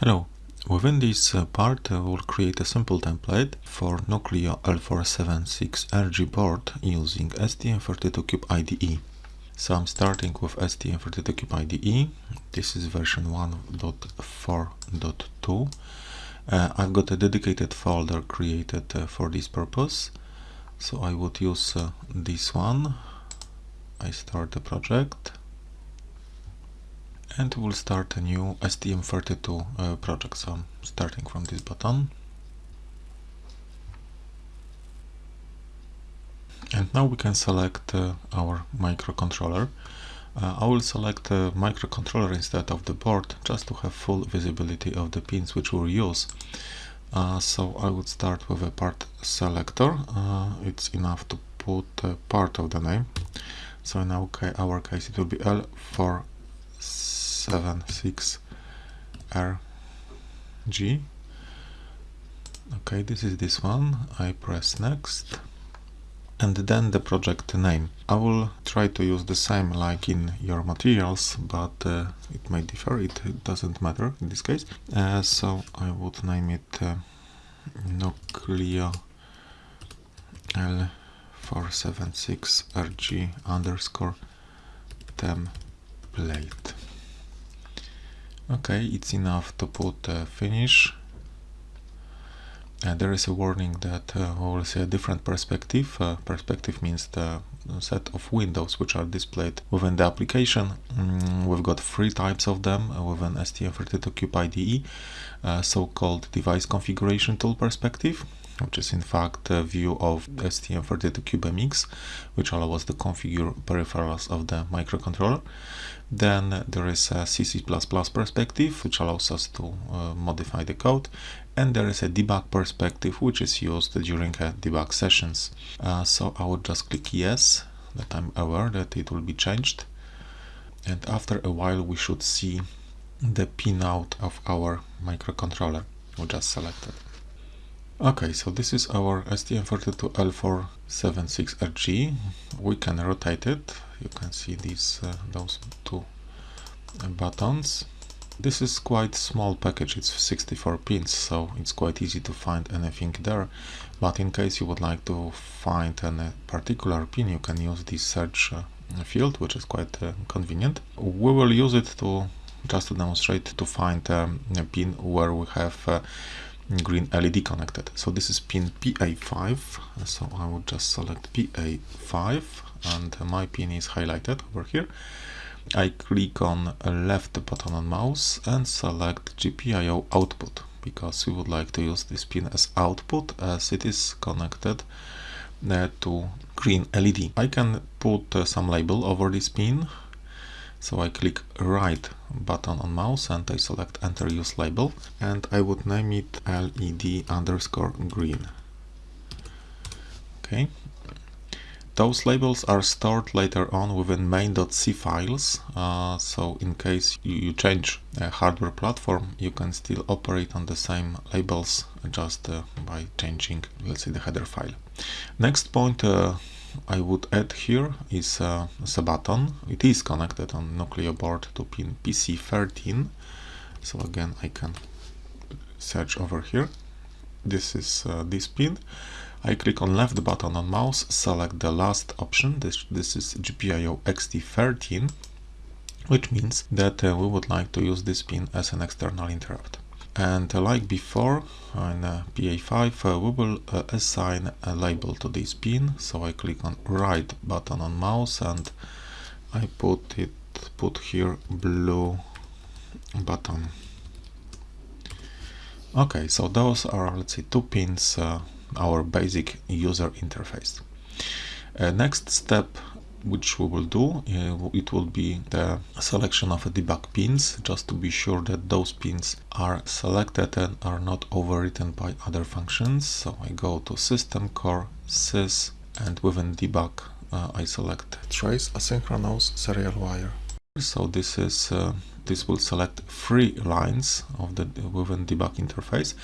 Hello. Within this uh, part, uh, we'll create a simple template for Nucleo L476RG board using STM32Cube IDE. So I'm starting with STM32Cube IDE. This is version 1.4.2. Uh, I've got a dedicated folder created uh, for this purpose. So I would use uh, this one. I start the project and we'll start a new STM32 uh, project. So I'm starting from this button. And now we can select uh, our microcontroller. Uh, I will select the microcontroller instead of the board just to have full visibility of the pins which we'll use. Uh, so I would start with a part selector. Uh, it's enough to put part of the name. So in our, ca our case it will be L for 76RG. Okay, this is this one. I press next and then the project name. I will try to use the same like in your materials, but uh, it may differ, it doesn't matter in this case. Uh, so I would name it uh, Nucleo L476RG underscore template okay it's enough to put uh, finish and there is a warning that uh, we will see a different perspective uh, perspective means the set of windows which are displayed within the application mm, we've got three types of them uh, within STM32Cube IDE uh, so-called device configuration tool perspective which is in fact a view of STM32CubeMX, which allows us to configure peripherals of the microcontroller. Then there is a CC++ perspective, which allows us to uh, modify the code. And there is a debug perspective, which is used during uh, debug sessions. Uh, so I would just click yes, that I'm aware that it will be changed. And after a while, we should see the pinout of our microcontroller we just selected. Okay, so this is our STM32L476RG. We can rotate it. You can see these uh, those two buttons. This is quite small package, it's 64 pins, so it's quite easy to find anything there. But in case you would like to find a particular pin, you can use this search uh, field, which is quite uh, convenient. We will use it to just to demonstrate to find um, a pin where we have uh, green LED connected. So this is pin PA5. So I would just select PA5 and my pin is highlighted over here. I click on left button on mouse and select GPIO output because we would like to use this pin as output as it is connected uh, to green LED. I can put uh, some label over this pin so I click right button on mouse and I select enter use label and I would name it LED underscore green. Okay. Those labels are stored later on within main.c files, uh, so in case you, you, change a hardware platform, you can still operate on the same labels just uh, by changing, let's say, the header file. Next point uh, I would add here is uh, a button. It is connected on Nucleo board to pin PC13. So again, I can search over here. This is uh, this pin. I click on left button on mouse, select the last option. This, this is GPIO EXTI13, which means that uh, we would like to use this pin as an external interrupt and like before uh, PA5 uh, we will uh, assign a label to this pin. So I click on right button on mouse and I put it put here blue button. Okay so those are let's say two pins uh, our basic user interface. Uh, next step which we will do, uh, it will be the selection of debug pins, just to be sure that those pins are selected and are not overwritten by other functions. So I go to System Core, Sys, and within debug uh, I select Trace Asynchronous Serial Wire. So this is uh, this will select three lines of the within debug interface,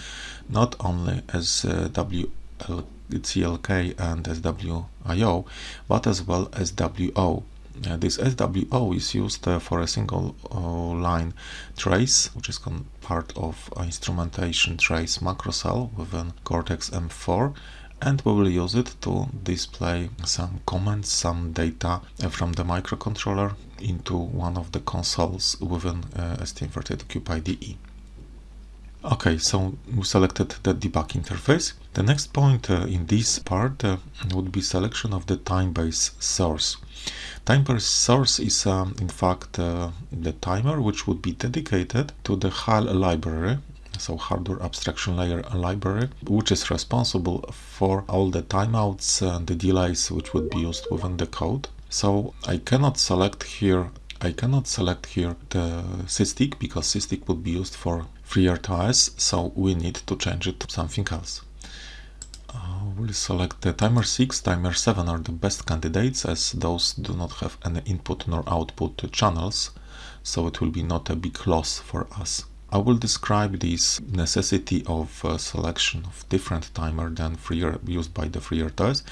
not only as uh, WL CLK and SWDIO, but as well as WO. Uh, this SWO is used uh, for a single uh, line trace, which is part of instrumentation trace macro cell within Cortex M4 and we will use it to display some comments, some data from the microcontroller into one of the consoles within uh, STM32Cube IDE. Okay, so we selected the debug interface. The next point uh, in this part uh, would be selection of the time-based source. Time-based source is um, in fact uh, the timer which would be dedicated to the HAL library so hardware abstraction layer library which is responsible for all the timeouts and the delays which would be used within the code so I cannot select here I cannot select here the SysTick because SysTick would be used for FreeRTOS, so we need to change it to something else. Uh, we'll select the timer 6, timer 7 are the best candidates as those do not have any input nor output channels, so it will be not a big loss for us. I will describe this necessity of uh, selection of different timer than free used by the FreeRTOS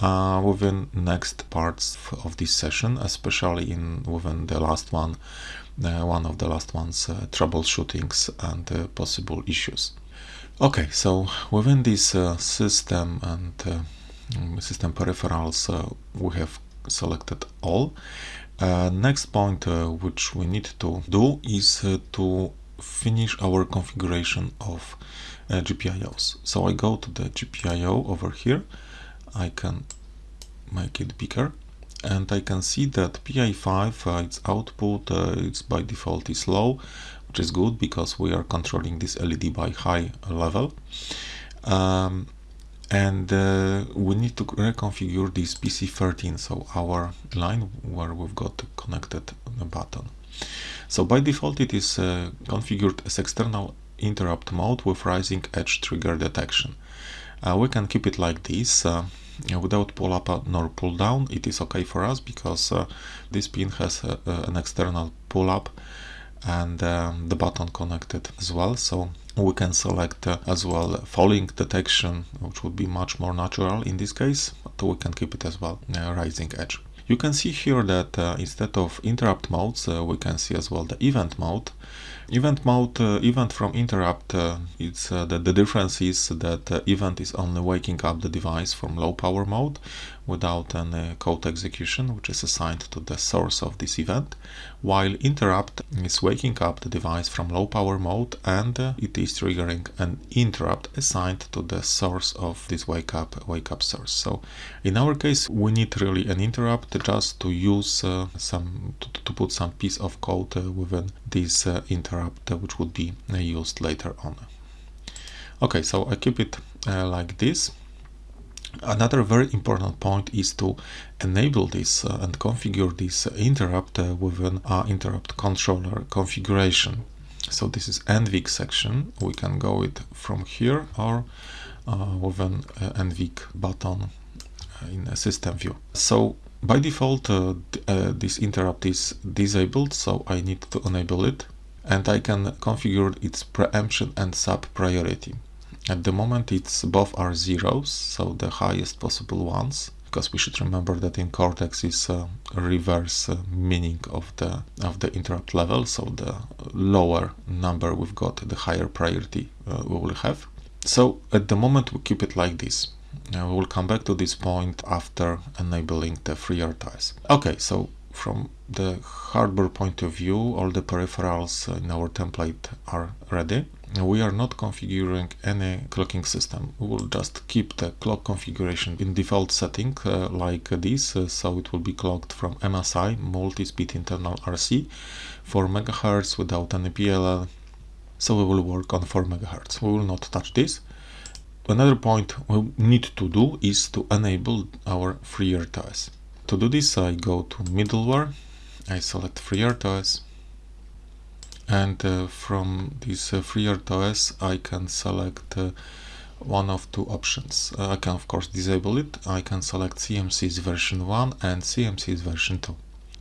uh, within next parts of this session, especially in within the last one, uh, one of the last ones, uh, troubleshootings and uh, possible issues. Okay, so within this uh, system and uh, system peripherals, we have selected all. next point which we need to do is to finish our configuration of GPIOs. So I go to the GPIO over here I can make it bigger. And I can see that PA5 uh, its output uh, it's by default is low which is good because we are controlling this LED by high level. Um, and uh, we need to reconfigure this PC13 so our line where we've got connected the button. So by default it is uh, configured as external interrupt mode with rising edge trigger detection. Uh, we can keep it like this uh, without pull up nor pull down it is okay for us because uh, this pin has a, a, an external pull up and um, the button connected as well. So we can select uh, as well falling detection which would be much more natural in this case but we can keep it as well uh, rising edge. You can see here that uh, instead of interrupt modes uh, we can see as well the event mode Event mode, uh, event from interrupt, uh, it's uh, the, the difference is that uh, event is only waking up the device from low power mode without any code execution, which is assigned to the source of this event, while interrupt is waking up the device from low power mode and uh, it is triggering an interrupt assigned to the source of this wake up wake up source. So in our case, we need really an interrupt just to use uh, some to, to, put some piece of code within this interrupt interrupt which would be uh, used later on. Okay, so I keep it uh, like this. Another very important point is to enable this uh, and configure this interrupt uh, within our interrupt controller configuration. So this is NVIC section. We can go it from here or uh, within uh, NVIC button in a system view. So by default, uh, this interrupt is disabled, so I need to enable it and I can configure its preemption and sub priority. At the moment it's both are zeros, so the highest possible ones, because we should remember that in Cortex is a reverse uh, meaning of the of the interrupt level, so the lower number we've got, the higher priority uh, we will have. So at the moment we keep it like this. Uh, we will come back to this point after enabling the FreeRTOS. Okay, so from the hardware point of view, all the peripherals in our template are ready. We are not configuring any clocking system. We will just keep the clock configuration in default setting uh, like this, uh, so it will be clocked from MSI, multi-speed internal RC, 4 MHz without any PLL. So we will work on 4 MHz. We will not touch this. Another point we need to do is to enable our FreeRTOS. To do this I go to middleware, I select FreeRTOS and uh, from this uh, FreeRTOS I can select uh, one of two options. Uh, I can of course disable it, I can select CMSIS version 1 and CMSIS version 2.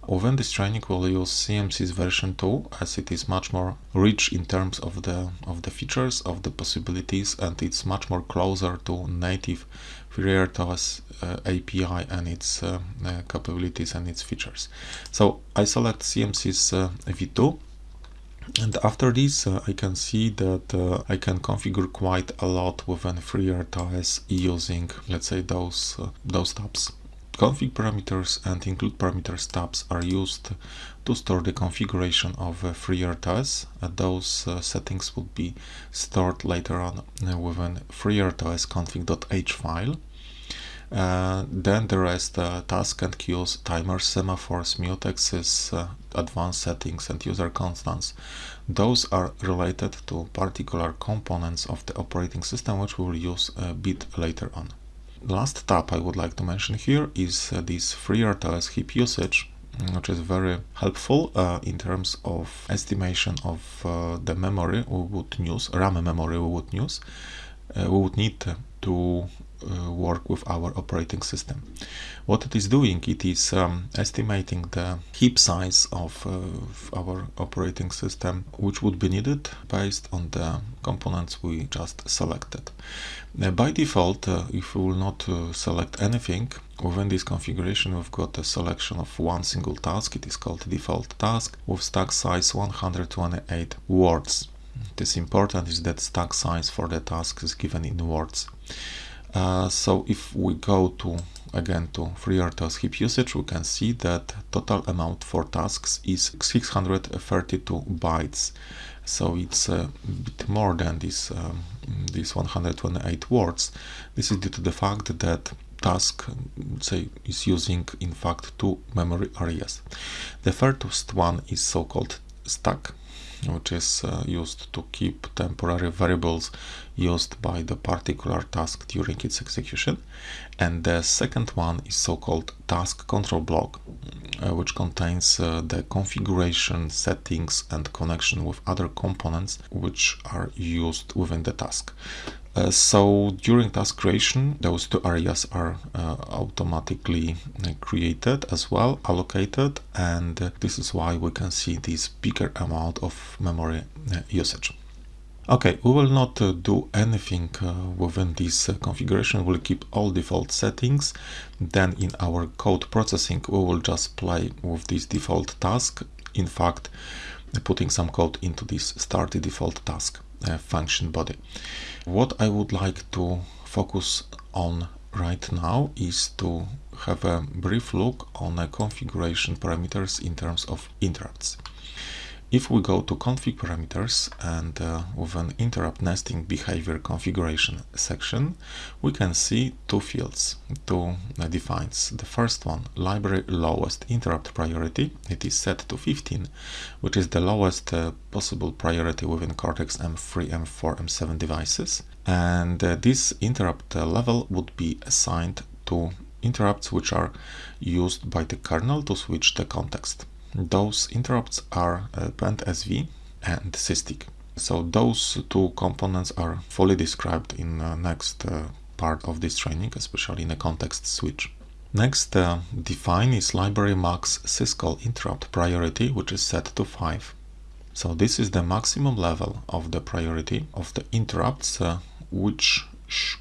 within this training we'll use CMSIS version 2 as it is much more rich in terms of the of the features of the possibilities and it's much more closer to native FreeRTOS uh, API and its uh, uh, capabilities and its features. So I select CMSIS uh, v2 and after this uh, I can see that uh, I can configure quite a lot within FreeRTOS using let's say those uh, those tabs config parameters and include parameters tabs are used to store the configuration of uh, FreeRTOS. Those uh, settings will be stored later on uh, within FreeRTOS config.h file. Uh, then the rest uh, task and queues, timers, semaphores, mutexes, uh, advanced settings and user constants. Those are related to particular components of the operating system which we will use a bit later on. Last tab I would like to mention here is uh, this FreeRTOS heap usage which is very helpful uh, in terms of estimation of uh, the memory we would use, RAM memory we would use, we would need to uh, work with our operating system. What it is doing, it is um, estimating the heap size of uh, our operating system, which would be needed based on the components we just selected. Uh, by default, uh, if we will not uh, select anything, within this configuration we've got a selection of one single task, it is called default task, with stack size 128 words. It is important is that stack size for the task is given in words. Uh, so if we go to again to FreeRTOS heap usage, we can see that total amount for tasks is 632 bytes. So it's a bit more than this um, these 128 words. This is due to the fact that task say is using in fact two memory areas. The first one is so-called stack which is uh, used to keep temporary variables used by the particular task during its execution. And the second one is so-called task control block, uh, which contains uh, the configuration, settings and connection with other components which are used within the task. Uh, so during task creation, those two areas are uh, automatically uh, created as well, allocated, and uh, this is why we can see this bigger amount of memory uh, usage. Okay, we will not do anything within this configuration, we'll keep all default settings. Then in our code processing, we will just play with this default task. In fact, putting some code into this start default task function body. What I would like to focus on right now is to have a brief look on the configuration parameters in terms of interrupts. If we go to config parameters and uh, with an interrupt nesting behavior configuration section, we can see two fields, two uh, defines. The first one, library lowest interrupt priority, it is set to 15, which is the lowest uh, possible priority within Cortex M3, M4, M7 devices. And uh, this interrupt uh, level would be assigned to interrupts which are used by the kernel to switch the context. Those interrupts are uh, PendSV and SysTick. So those two components are fully described in the next uh, part of this training, especially in a context switch. Next uh, define is library max syscall interrupt priority, which is set to 5. So this is the maximum level of the priority of the interrupts uh, which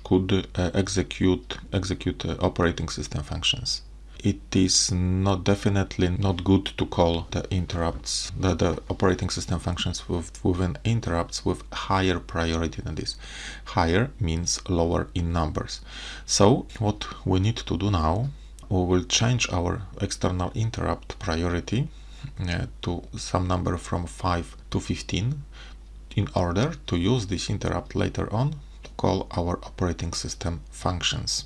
could uh, execute execute uh, operating system functions it is not definitely not good to call the interrupts the, the operating system functions with, within interrupts with higher priority than this. Higher means lower in numbers. So what we need to do now we will change our external interrupt priority uh, to some number from 5 to 15 in order to use this interrupt later on to call our operating system functions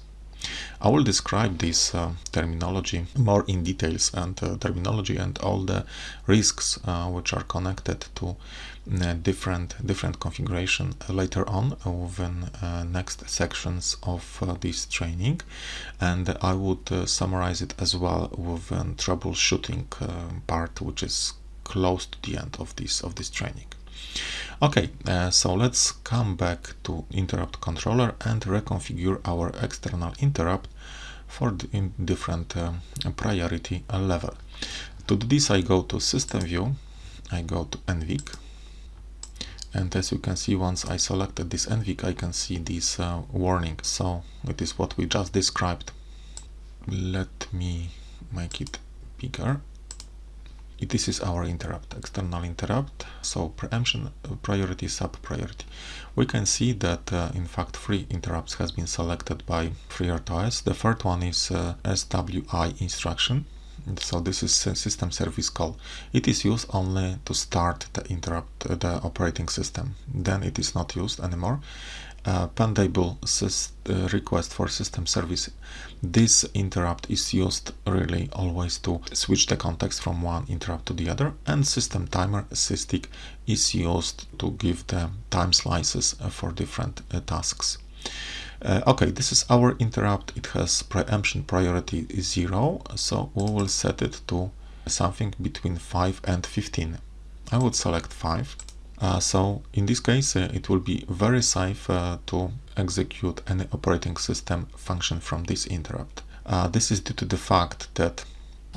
I will describe this uh, terminology more in details and uh, terminology and all the risks uh, which are connected to uh, different different configuration later on within uh, next sections of uh, this training and I would summarize it as well with troubleshooting part which is close to the end of this of this training. Okay, uh, so let's come back to interrupt controller and reconfigure our external interrupt for different uh, priority level. To do this, I go to System View, I go to NVIC, and as you can see, once I selected this NVIC, I can see this uh, warning. So it is what we just described. Let me make it bigger this is our interrupt, external interrupt. So preemption uh, priority, sub priority. We can see that uh, in fact three interrupts has been selected by FreeRTOS. The third one is uh, SWI instruction. So this is system service call. It is used only to start the interrupt uh, the operating system. Then it is not used anymore uh, pendable uh, request for system service. This interrupt is used really always to switch the context from one interrupt to the other and system timer SysTick is used to give the time slices uh, for different uh, tasks. Uh, okay, this is our interrupt. It has preemption priority 0, so we will set it to something between 5 and 15. I would select 5 uh, so in this case, uh, it will be very safe uh, to execute any operating system function from this interrupt. Uh, this is due to the fact that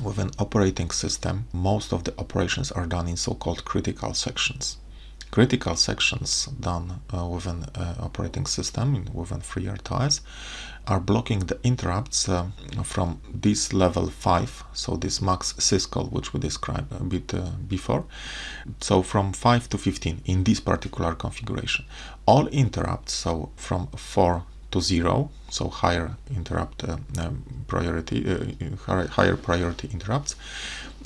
with an operating system, most of the operations are done in so-called critical sections critical sections done uh, within uh, operating system within FreeRTOS are blocking the interrupts uh, from this level 5 so this max syscall which we described a bit uh, before. So from 5 to 15 in this particular configuration. All interrupts so from 4 to 0 so higher interrupt uh, priority uh, higher priority interrupts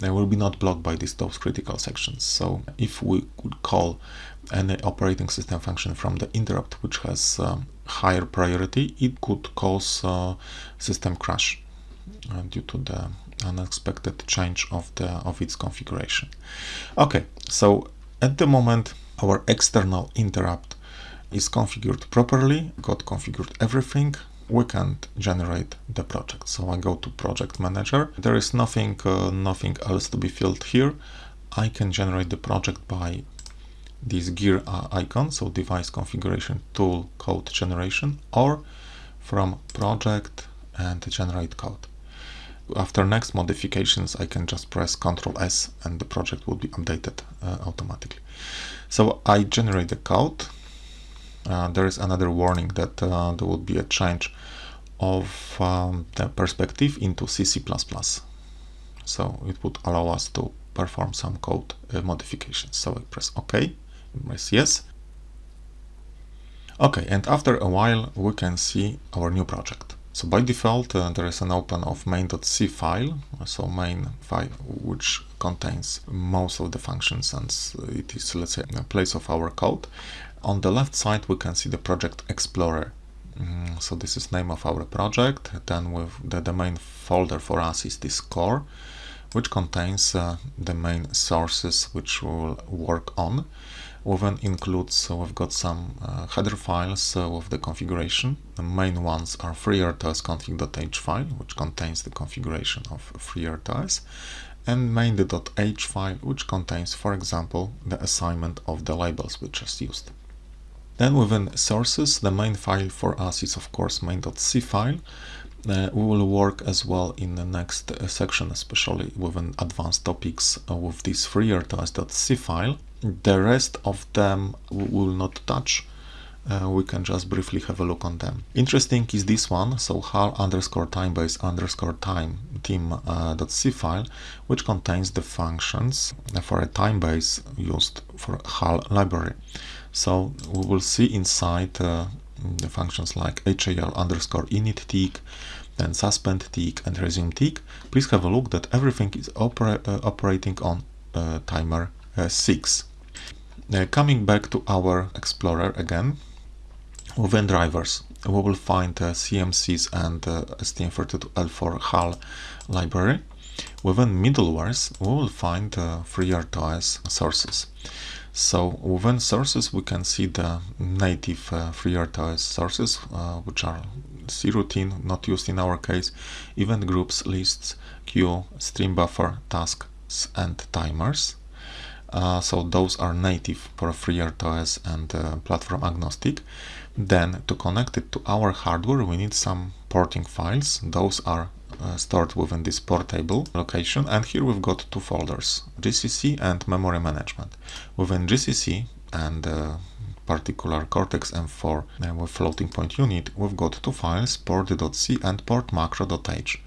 they will be not blocked by these those critical sections. So if we could call any operating system function from the interrupt which has um, higher priority, it could cause uh, system crash uh, due to the unexpected change of the of its configuration. Okay, so at the moment our external interrupt is configured properly, got configured everything, we can generate the project. So I go to project manager. There is nothing, uh, nothing else to be filled here. I can generate the project by this gear uh, icon, so device configuration tool code generation, or from project and generate code. After next modifications, I can just press Ctrl S and the project will be updated uh, automatically. So I generate the code there is another warning that uh, there will be a change of um, the perspective into CC++. So it would allow us to perform some code uh, modifications. So I press OK, press yes. Okay, and after a while we can see our new project. So by default uh, there is an open of main.c file, so main file which contains most of the functions and it is let's say a place of our code. On the left side we can see the project explorer. Mm, so this is name of our project. Then with the, the main folder for us is this core, which contains uh, the main sources which we'll work on. We then includes, so we've got some uh, header files uh, with the configuration. The main ones are FreeRTOS config.h file, which contains the configuration of FreeRTOS, and main.h file, which contains, for example, the assignment of the labels which is used. Then within sources, the main file for us is of course main.c file. Uh, we will work as well in the next uh, section, especially within advanced topics uh, with this freertos.c file. The rest of them we will not touch. Uh, we can just briefly have a look on them. Interesting is this one, so HAL underscore timebase underscore time team.c uh, file, which contains the functions for a timebase used for HAL library. So we will see inside uh, the functions like HAL underscore init tick, then suspend tick and resume tick. Please have a look that everything is uh, operating on uh, timer uh, 6. Uh, coming back to our Explorer again, within drivers, we will find uh, CMSIS and STM32L4 HAL library. Within middlewares, we will find FreeRTOS sources. So within sources, we can see the native uh, FreeRTOS sources, uh, which are croutine, not used in our case, event groups, lists, queue, stream buffer, tasks, and timers. Uh, so those are native for FreeRTOS and uh, platform agnostic. Then to connect it to our hardware, we need some porting files. Those are uh, stored within this portable location. And here we've got two folders GCC and memory management. Within GCC and uh, particular Cortex M4 uh, with floating point unit we've got two files port.c and portmacro.h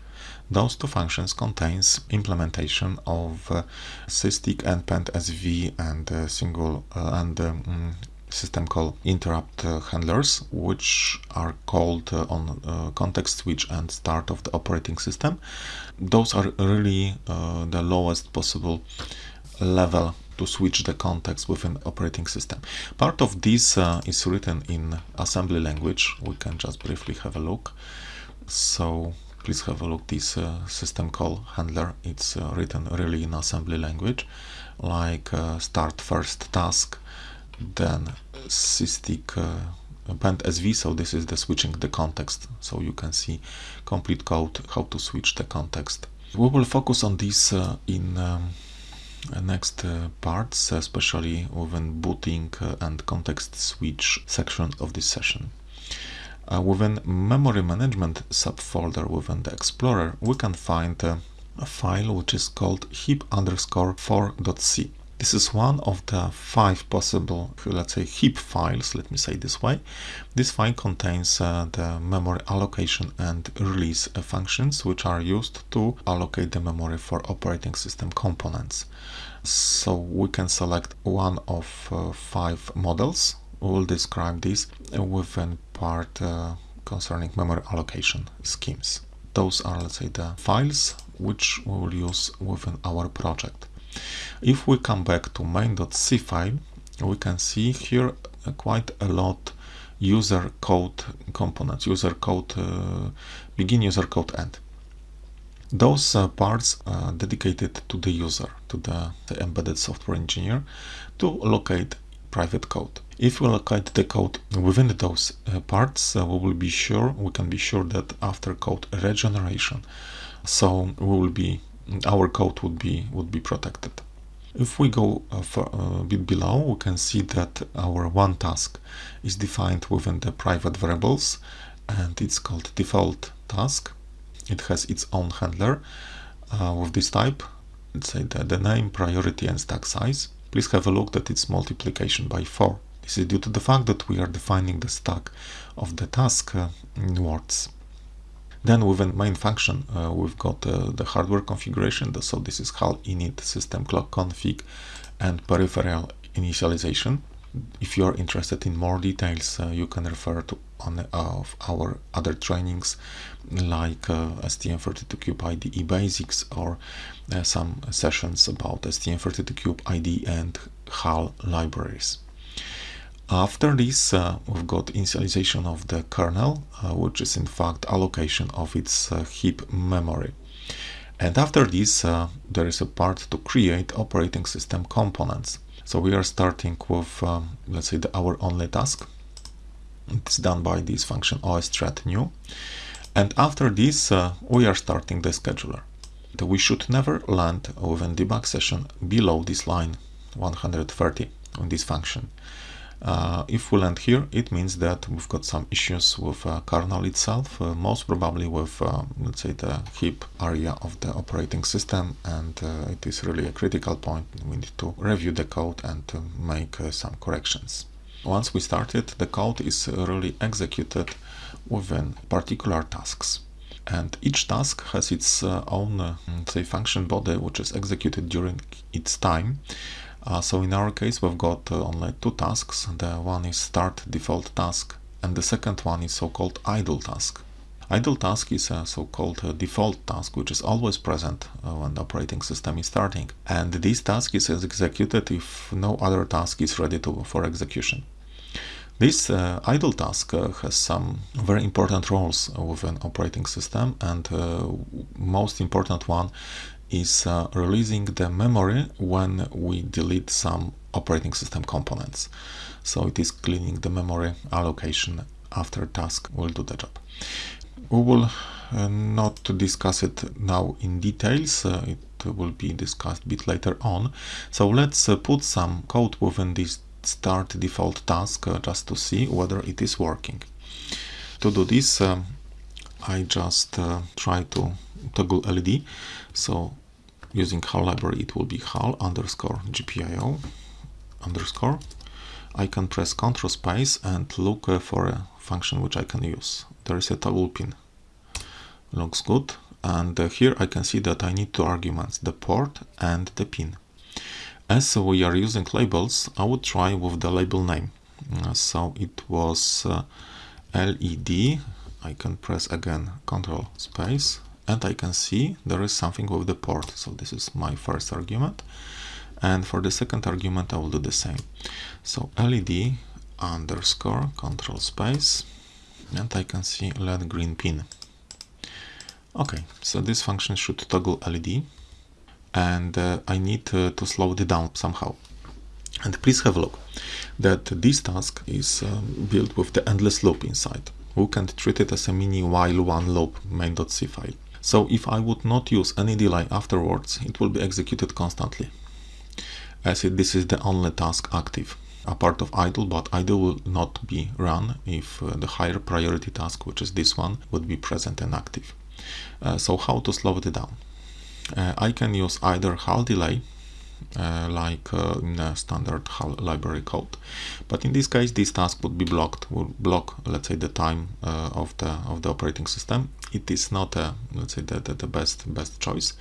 those two functions contains implementation of uh, SysTick and PendSV and uh, single uh, and um, system call interrupt uh, handlers which are called uh, on uh, context switch and start of the operating system those are really the lowest possible level to switch the context within operating system. Part of this uh, is written in assembly language. We can just briefly have a look. So please have a look this uh, system call handler. It's uh, written really in assembly language like start first task then SysTick uh, SV. so this is the switching the context so you can see complete code how to switch the context we will focus on this uh, in um, next uh, parts especially within booting uh, and context switch section of this session uh, within memory management subfolder within the explorer we can find uh, a file which is called heap underscore 4.c this is one of the five possible, let's say, heap files, let me say this way. This file contains uh, the memory allocation and release uh, functions, which are used to allocate the memory for operating system components. So we can select one of uh, five models. We'll describe this within part uh, concerning memory allocation schemes. Those are, let's say, the files which we will use within our project. If we come back to main.c file, we can see here uh, quite a lot user code components, user code, uh, begin user code end. Those uh, parts are dedicated to the user, to the, the, embedded software engineer to locate private code. If we locate the code within those uh, parts, uh, we will be sure, we can be sure that after code regeneration, so we will be our code would be would be protected. If we go a, a bit below, we can see that our one task is defined within the private variables and it's called default task. It has its own handler uh, with this type. Let's say that the name, priority and stack size. Please have a look that it's multiplication by 4. This is due to the fact that we are defining the stack of the task uh, in words. Then within main function, uh, we've got uh, the hardware configuration. So this is HAL init system clock config and peripheral initialization. If you are interested in more details, uh, you can refer to on uh, of our other trainings like uh, STM32Cube IDE basics or uh, some sessions about STM32Cube IDE and HAL libraries. After this, uh, we've got initialization of the kernel, uh, which is in fact allocation of its uh, heap memory. And after this, uh, there is a part to create operating system components. So we are starting with, um, let's say, the our only task. It's done by this function os_thread new. And after this, uh, we are starting the scheduler. We should never land within debug session below this line 130 on this function. Uh, if we land here, it means that we've got some issues with uh, kernel itself, uh, most probably with, uh, let's say, the heap area of the operating system, and uh, it is really a critical point. We need to review the code and to make uh, some corrections. Once we started, the code is really executed within particular tasks. And each task has its own, say, function body, which is executed during its time. Uh, so in our case, we've got uh, only two tasks. The one is start default task, and the second one is so-called idle task. Idle task is a so-called uh, default task, which is always present uh, when the operating system is starting. And this task is executed if no other task is ready to, for execution. This uh, idle task uh, has some very important roles within operating system and uh, most important one is uh, releasing the memory when we delete some operating system components. So it is cleaning the memory allocation after task will do the job. We will uh, not discuss it now in details, uh, it will be discussed a bit later on. So let's uh, put some code within this start default task uh, just to see whether it is working. To do this, um, I just uh, try to toggle LED. So using HAL library, it will be HAL underscore GPIO underscore. I can press Ctrl space and look uh, for a function which I can use. There is a toggle pin. Looks good. And uh, here I can see that I need two arguments, the port and the pin. As we are using labels, I would try with the label name. Uh, so it was LED. I can press again Ctrl space and I can see there is something with the port. So this is my first argument. And for the second argument, I will do the same. So LED underscore control space, and I can see LED green pin. Okay, so this function should toggle LED, and uh, I need uh, to slow it down somehow. And please have a look that this task is um, built with the endless loop inside. We can treat it as a mini while one loop main.c file. So if I would not use any delay afterwards, it will be executed constantly. As it, this is the only task active, a part of idle, but idle will not be run if uh, the higher priority task, which is this one, would be present and active. Uh, so how to slow it down? Uh, I can use either HAL delay like uh, in a standard HAL library code. But in this case, this task would be blocked, would block, let's say, the time uh, of the of the operating system. It is not, a, let's say, the, the, the best best choice.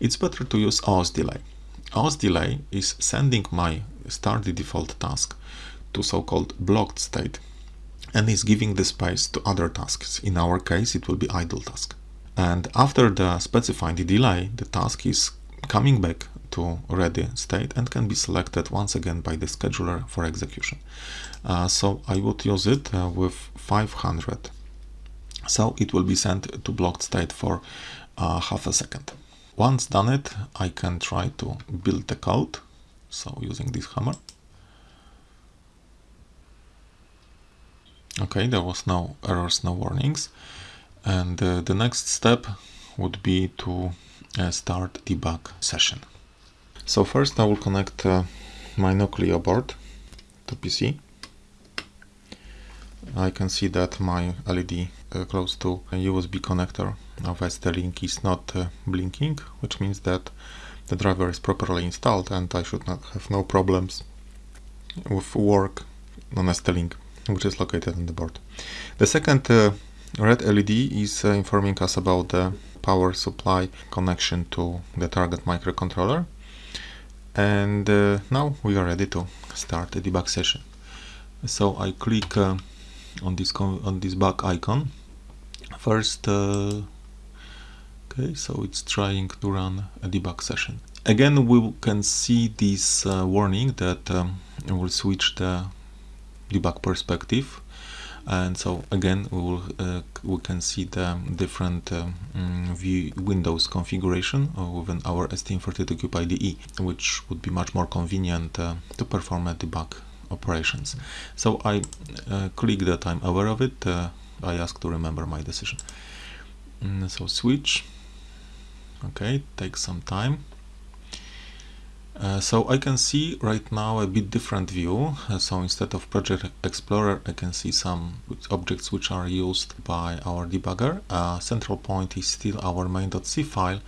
It's better to use OS delay. OS delay is sending my start the default task to so-called blocked state and is giving the space to other tasks. In our case, it will be idle task. And after the specifying the delay, the task is coming back to ready state and can be selected once again by the scheduler for execution. Uh, so I would use it uh, with 500. So it will be sent to blocked state for uh, half a second. Once done it, I can try to build the code. So using this hammer. Okay, there was no errors, no warnings. And uh, the next step would be to uh, start debug session. So first I will connect uh, my Nucleo board to PC. I can see that my LED uh, close to a USB connector of ST-Link is not uh, blinking, which means that the driver is properly installed and I should not have no problems with work on ST-Link, which is located on the board. The second uh, red LED is uh, informing us about the power supply connection to the target microcontroller and uh, now we are ready to start the debug session. So I click uh, on this on this back icon. First uh, okay so it's trying to run a debug session. Again we can see this uh, warning that um, will switch the debug perspective and so again we will uh, we can see the different uh, mm, view windows configuration uh, within our STM32Cube IDE which would be much more convenient uh, to perform a debug operations. So I uh, click that I'm aware of it uh, I ask to remember my decision. Mm, so switch. Okay takes some time uh, so I can see right now a bit different view. Uh, so instead of Project Explorer, I can see some objects which are used by our debugger. Uh, central point is still our main.c file.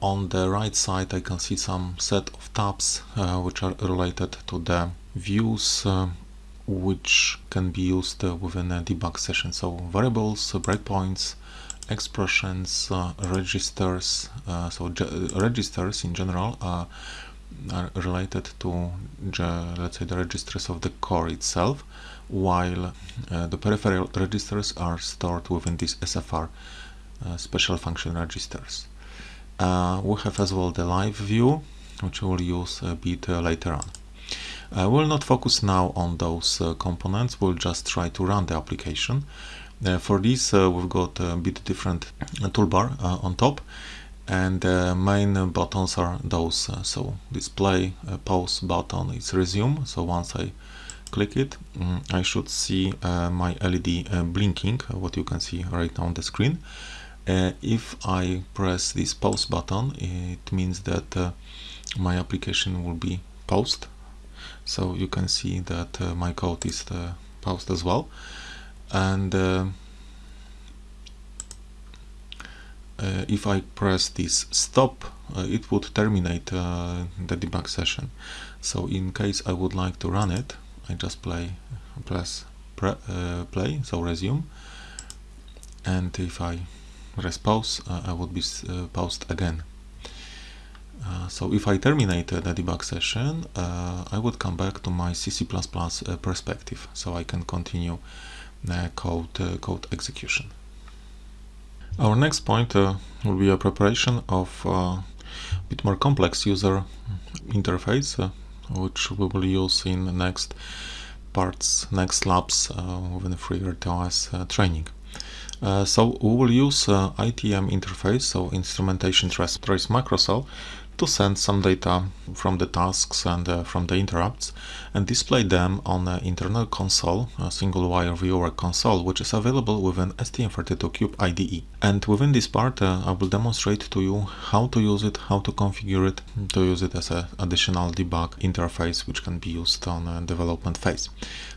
On the right side, I can see some set of tabs uh, which are related to the views which can be used within a debug session. So variables, breakpoints, expressions, registers, so registers in general are related to let's say the registers of the core itself while uh, the peripheral registers are stored within these SFR uh, special function registers. Uh, we have as well the live view which we will use a bit uh, later on. Uh, we'll not focus now on those uh, components, we'll just try to run the application. for this we've got a bit different toolbar on top and the main buttons are those. Uh, so display uh, pause button is resume. So once I click it um, I should see uh, my LED uh, blinking uh, what you can see right now on the screen. Uh, if I press this pause button it means that my application will be paused. So you can see that my code is paused as well. And uh, if I press this stop, uh, it would terminate uh, the debug session. So in case I would like to run it, I just play, press pre uh, play, so resume. And if I press pause, uh, I would be uh, paused again. so if I terminate the debug session, I would come back to my C++ perspective, so I can continue code, code execution. Our next point uh, will be a preparation of uh, a bit more complex user interface, uh, which we will use in the next parts, next labs uh, the FreeRTOS uh, training. Uh, so we will use ITM interface, so instrumentation trace, trace macrocell, to send some data from the tasks and uh, from the interrupts and display them on an internal console, a single wire viewer console, which is available within STM32Cube IDE. And within this part, uh, I will demonstrate to you how to use it, how to configure it, to use it as an additional debug interface, which can be used on a development phase.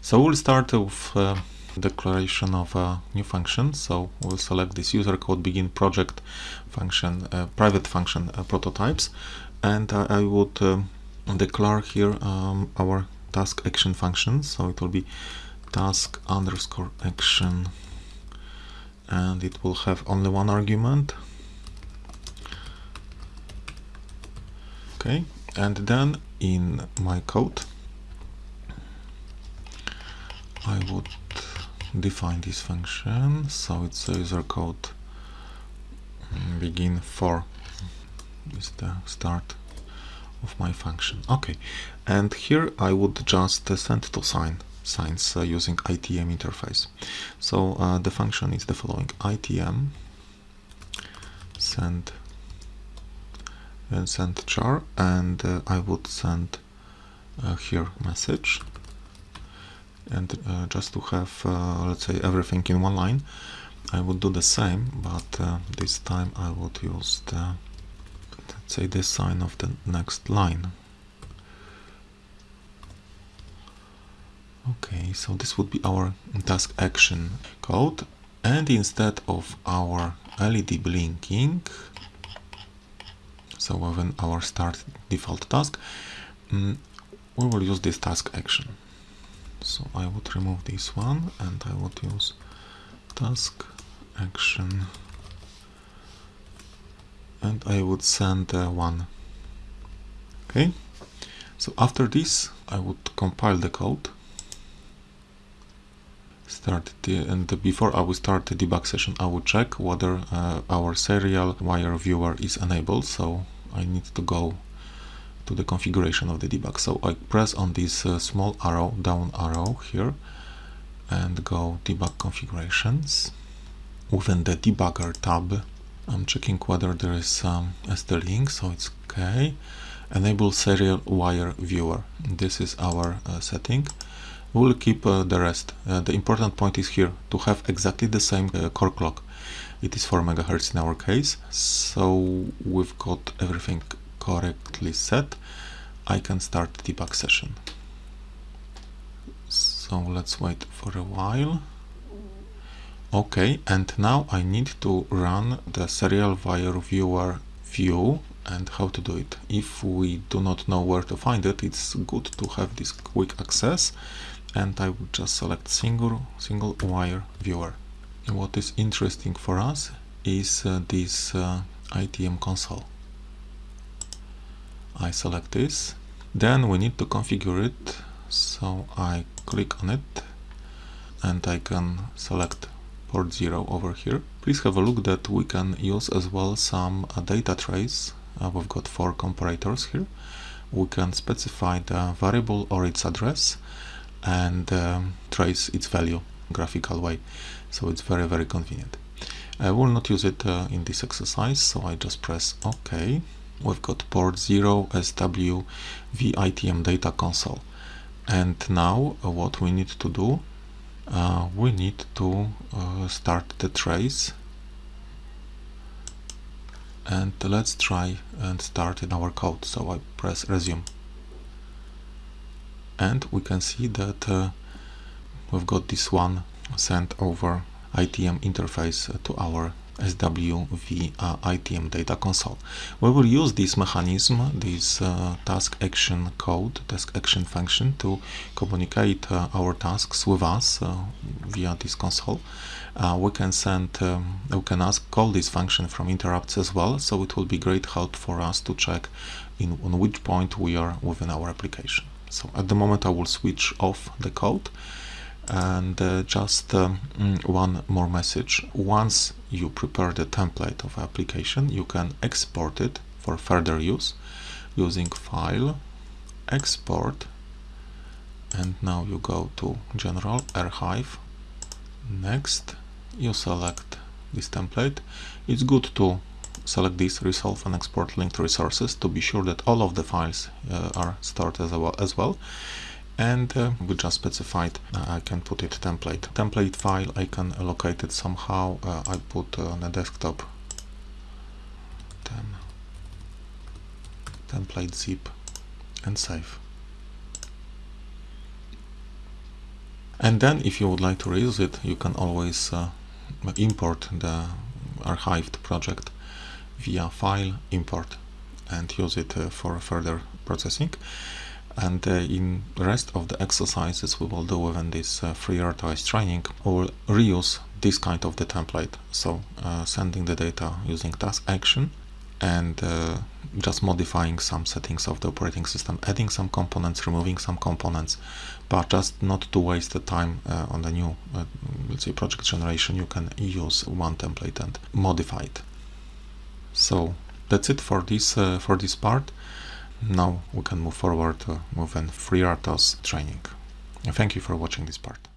So we'll start with uh, declaration of a new function. So we'll select this user code begin project function, uh, private function uh, prototypes, and uh, I would um, declare here um, our task action function. So it will be task underscore action, and it will have only one argument. Okay, and then in my code, I would define this function. So it's a user code mm, begin for is the start of my function. Okay and here I would just uh, send to sign signs uh, using ITM interface. So uh, the function is the following. ITM send and send char and uh, I would send uh, here message and uh, just to have uh, let's say everything in one line I would do the same but uh, this time I would use the let's say the sign of the next line. Okay so this would be our task action code and instead of our LED blinking so within our start default task um, we will use this task action so I would remove this one and I would use task action. And I would send uh, one. Okay? So after this I would compile the code. Start the, and before I will start the debug session I will check whether uh, our serial wire viewer is enabled. So I need to go to the configuration of the debug. So I press on this uh, small arrow, down arrow here, and go debug configurations. Within the debugger tab, I'm checking whether there is some um, ST-Link, so it's okay. Enable serial wire viewer. This is our uh, setting. We'll keep uh, the rest. Uh, the important point is here to have exactly the same uh, core clock. It is 4 megahertz in our case, so we've got everything correctly set, I can start debug session. So let's wait for a while. Okay, and now I need to run the serial wire viewer view and how to do it. If we do not know where to find it, it's good to have this quick access and I will just select single single wire viewer. What is interesting for us is uh, this uh, ITM console. I select this. Then we need to configure it. So I click on it and I can select port 0 over here. Please have a look that we can use as well some uh, data trace. Uh, we've got four comparators here. We can specify the variable or its address and um, trace its value graphical way. So it's very very convenient. I will not use it uh, in this exercise so I just press OK we've got port 0 SWV ITM data console. And now uh, what we need to do uh, we need to uh, start the trace. And let's try and start in our code. So I press resume. And we can see that uh, we've got this one sent over ITM interface to our SWV uh, ITM data console. We will use this mechanism, this uh, task action code, task action function to communicate uh, our tasks with us uh, via this console. Uh, we can send, um, we can ask call this function from interrupts as well, so it will be great help for us to check in on which point we are within our application. So at the moment I will switch off the code and uh, just um, mm, one more message once you prepare the template of application you can export it for further use using file export and now you go to general archive next you select this template. It's good to select this resolve and export linked resources to be sure that all of the files uh, are stored as well, as well and uh, we just specified uh, I can put it template. Template file I can locate it somehow uh, I put on a desktop. Template zip and save. And then if you would like to reuse it you can always uh, import the archived project via file import and use it uh, for further processing and uh, in rest of the exercises we will do within this uh, FreeRTOS training we will reuse this kind of the template. So uh, sending the data using task action and uh, just modifying some settings of the operating system adding some components removing some components but just not to waste the time uh, on the new uh, let's say project generation. You can use one template and modify it. So that's it for this for this part now we can move forward to move in FreeRTOS training. And thank you for watching this part.